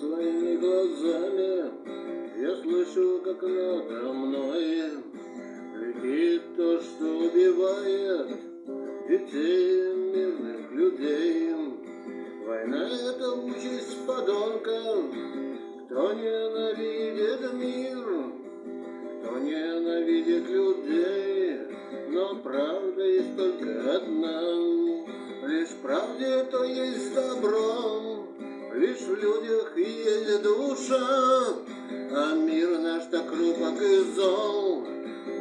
своими глазами Я слышу, как надо мной Летит то, что убивает Детей, мирных людей. Война — это участь подонков, Кто ненавидит мир Кто ненавидит людей. Но правда есть только одна Лишь правде то есть добро лишь в людях есть душа, а мир наш так хрупок и зол,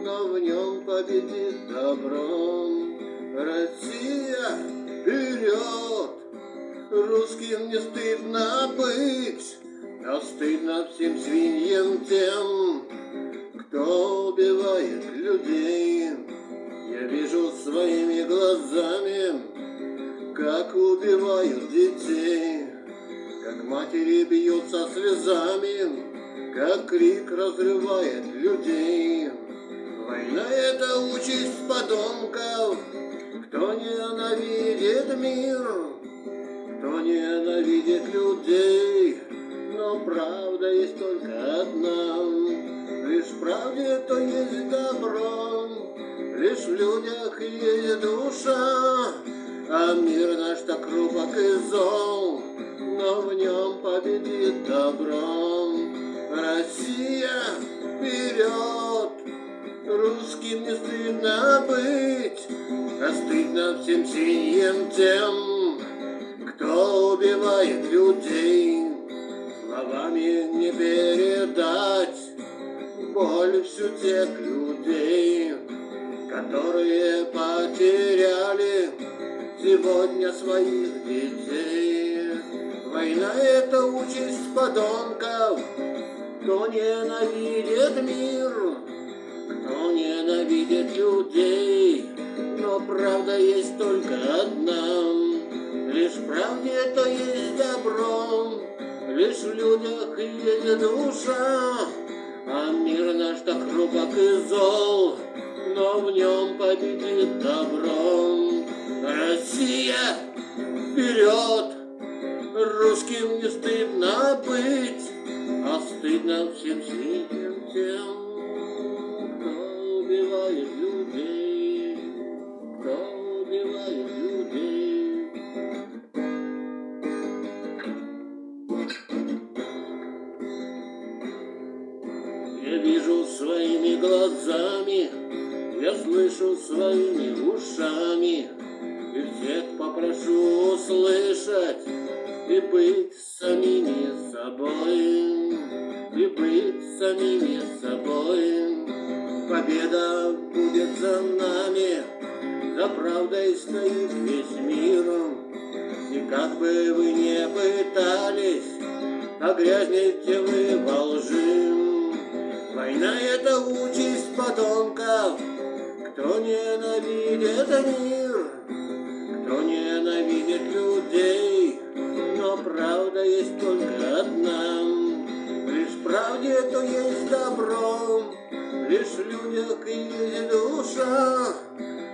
но в нем победит добро. Россия, вперед! Русским не стыдно быть, а стыдно всем свиньям тем, кто убивает людей. Я вижу своими глазами, как убивают детей, матери бьются слезами, как крик разрывает людей. Война — это участь подонков, кто ненавидит мир, кто ненавидит людей. Но правда есть только одна, лишь правде то есть добро, лишь в людях есть душа, а мир наш так хрупок и зол, но в нем победит добро. Россия, вперед! Русским не стыдно быть, а стыдно всем свиньям тем, кто убивает людей. Словами не передать боль всю тех людей, которые потеряли сегодня своих детей. Война — это участь подонков, кто ненавидит мир, кто ненавидит людей, но правда есть только одна. Лишь правде то есть добро, лишь в людях есть душа, а мир наш так хрупок и зол, но в нем победит добро. Россия, вперед! Русским не стыдно быть, а стыдно всем свиньям тем, кто убивает людей, кто убивает людей. Я вижу своими глазами, я слышу своими ушами, и всех попрошу услышать и быть самими собой, и быть самими собой. Победа будет за нами, за правдой стоит весь мир. И как бы вы не пытались, погрязнете вы во лжи. Война — это участь подонков, кто ненавидит мир, кто ненавидит людей, то есть добро, лишь в людях есть душа,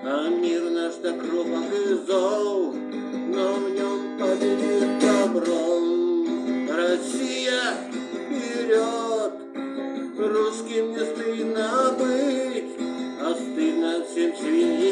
а мир наш так хрупок и зол, но в нем победит добро. Россия, вперед! Русским не стыдно быть, а стыдно всем свиньям